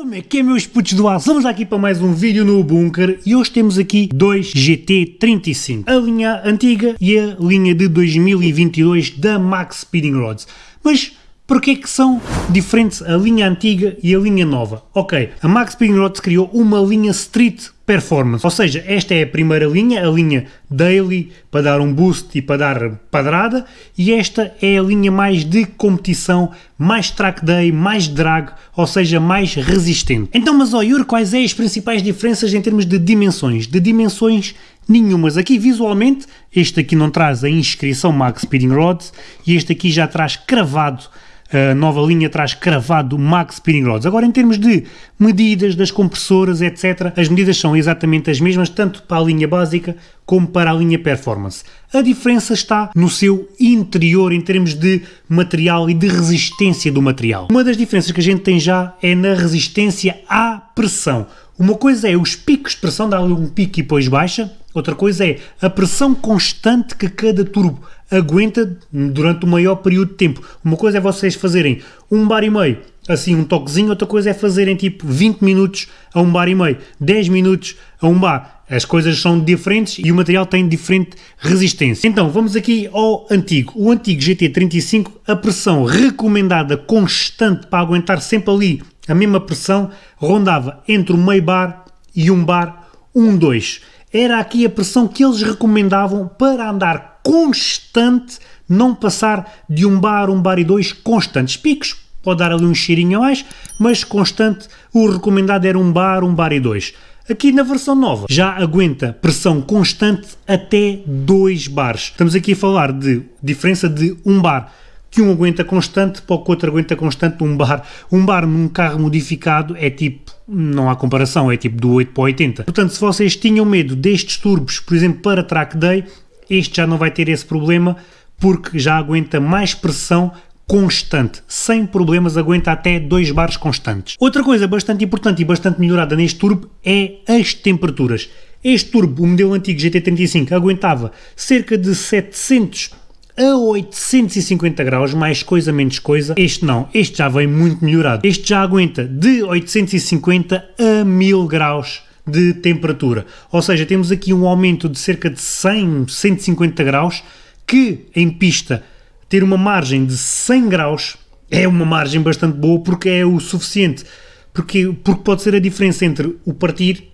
Como é que é meus putos do aço? Vamos aqui para mais um vídeo no Bunker e hoje temos aqui dois GT35, a linha antiga e a linha de 2022 da Max Speeding Rods. Mas Porquê que são diferentes a linha antiga e a linha nova? Ok, a Max Speeding Rods criou uma linha Street Performance, ou seja, esta é a primeira linha, a linha Daily, para dar um boost e para dar padrada, e esta é a linha mais de competição, mais track day, mais drag, ou seja, mais resistente. Então, mas ó Yuri, quais é as principais diferenças em termos de dimensões? De dimensões nenhumas. Aqui visualmente, este aqui não traz a inscrição Max Speeding Rods, e este aqui já traz cravado a nova linha traz cravado Max Speeding Rods. Agora, em termos de medidas das compressoras, etc., as medidas são exatamente as mesmas, tanto para a linha básica como para a linha Performance. A diferença está no seu interior, em termos de material e de resistência do material. Uma das diferenças que a gente tem já é na resistência à pressão. Uma coisa é os picos de pressão, dá um pico e depois baixa, outra coisa é a pressão constante que cada turbo aguenta durante o maior período de tempo. Uma coisa é vocês fazerem um bar e meio, assim um toquezinho, outra coisa é fazerem tipo 20 minutos a um bar e meio, 10 minutos a um bar. As coisas são diferentes e o material tem diferente resistência. Então, vamos aqui ao antigo. O antigo GT35, a pressão recomendada constante para aguentar sempre ali a mesma pressão, rondava entre o meio bar e um bar 1-2. Era aqui a pressão que eles recomendavam para andar constante, não passar de um bar, um bar e dois constantes. Picos, pode dar ali um cheirinho a mais, mas constante, o recomendado era um bar, um bar e dois. Aqui na versão nova já aguenta pressão constante até 2 bares. Estamos aqui a falar de diferença de um bar que um aguenta constante para o que outro aguenta constante um bar. Um bar num carro modificado é tipo, não há comparação, é tipo do 8 para 80. Portanto, se vocês tinham medo destes turbos, por exemplo, para track day, este já não vai ter esse problema porque já aguenta mais pressão constante, sem problemas, aguenta até 2 bares constantes. Outra coisa bastante importante e bastante melhorada neste turbo é as temperaturas. Este turbo, o modelo antigo GT35, aguentava cerca de 700 a 850 graus, mais coisa menos coisa. Este não, este já vem muito melhorado. Este já aguenta de 850 a 1000 graus de temperatura. Ou seja, temos aqui um aumento de cerca de 100, 150 graus, que em pista ter uma margem de 100 graus é uma margem bastante boa porque é o suficiente. Porque, porque pode ser a diferença entre o partir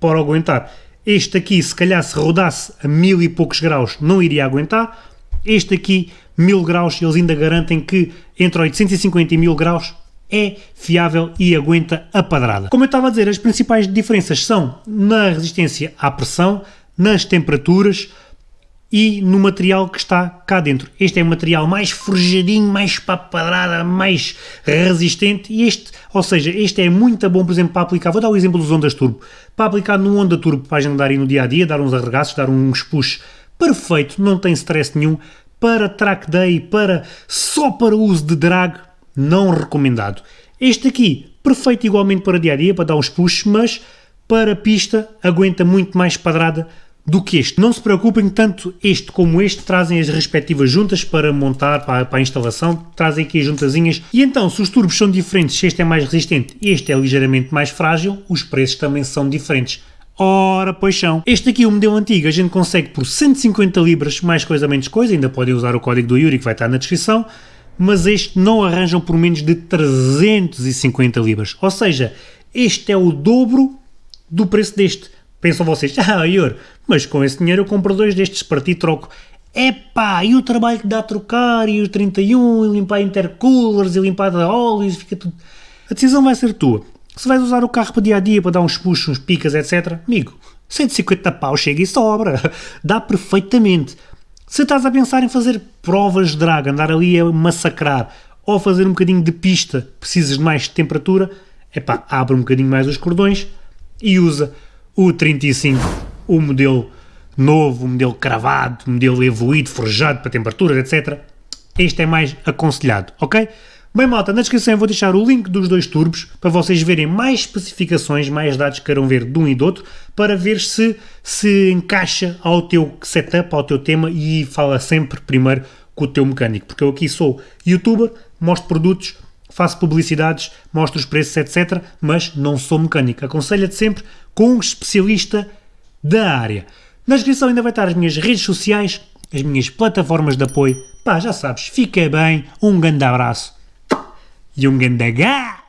para aguentar. Este aqui, se calhar se rodasse a mil e poucos graus, não iria aguentar. Este aqui, mil graus, eles ainda garantem que entre 850 e 1000 graus é fiável e aguenta a padrada. Como eu estava a dizer, as principais diferenças são na resistência à pressão, nas temperaturas e no material que está cá dentro. Este é o material mais forjadinho, mais papadrada, mais resistente e este, ou seja, este é muito bom, por exemplo, para aplicar, vou dar o exemplo dos ondas turbo, para aplicar no onda turbo para a gente dar aí no dia a dia, dar uns arregaços, dar uns push perfeito, não tem stress nenhum, para track day, para só para uso de drag, não recomendado. Este aqui, perfeito igualmente para dia a dia, para dar uns puxos, mas para pista aguenta muito mais padrada do que este. Não se preocupem, tanto este como este trazem as respectivas juntas para montar, para, para a instalação, trazem aqui as juntazinhas. E então, se os turbos são diferentes, se este é mais resistente e este é ligeiramente mais frágil, os preços também são diferentes. Ora, pois são. Este aqui, o modelo antigo, a gente consegue por 150 libras, mais coisa menos coisa, ainda podem usar o código do Yuri que vai estar na descrição, mas este não arranjam por menos de 350 libras. Ou seja, este é o dobro do preço deste. Pensam vocês, ah, Ior, mas com esse dinheiro eu compro dois destes para ti troco. Epá, e o trabalho que dá a trocar, e os 31, e limpar intercoolers, e limpar óleos, fica tudo... A decisão vai ser tua. Se vais usar o carro para dia a dia, para dar uns puxos, uns picas, etc., amigo, 150 pau chega e sobra. Dá perfeitamente. Se estás a pensar em fazer provas de drag, andar ali a massacrar, ou fazer um bocadinho de pista, precisas de mais temperatura, epá, abre um bocadinho mais os cordões e usa o 35, o modelo novo, o modelo cravado, o modelo evoluído, forjado para temperaturas, etc. Este é mais aconselhado, ok? Bem malta, na descrição vou deixar o link dos dois turbos para vocês verem mais especificações, mais dados que queiram ver de um e do outro, para ver se se encaixa ao teu setup, ao teu tema e fala sempre primeiro com o teu mecânico, porque eu aqui sou youtuber, mostro produtos, faço publicidades, mostro os preços, etc. Mas não sou mecânico. Aconselho-te sempre com um especialista da área. Na descrição ainda vai estar as minhas redes sociais, as minhas plataformas de apoio. Pá, já sabes, fica bem, um grande abraço e um grande gá!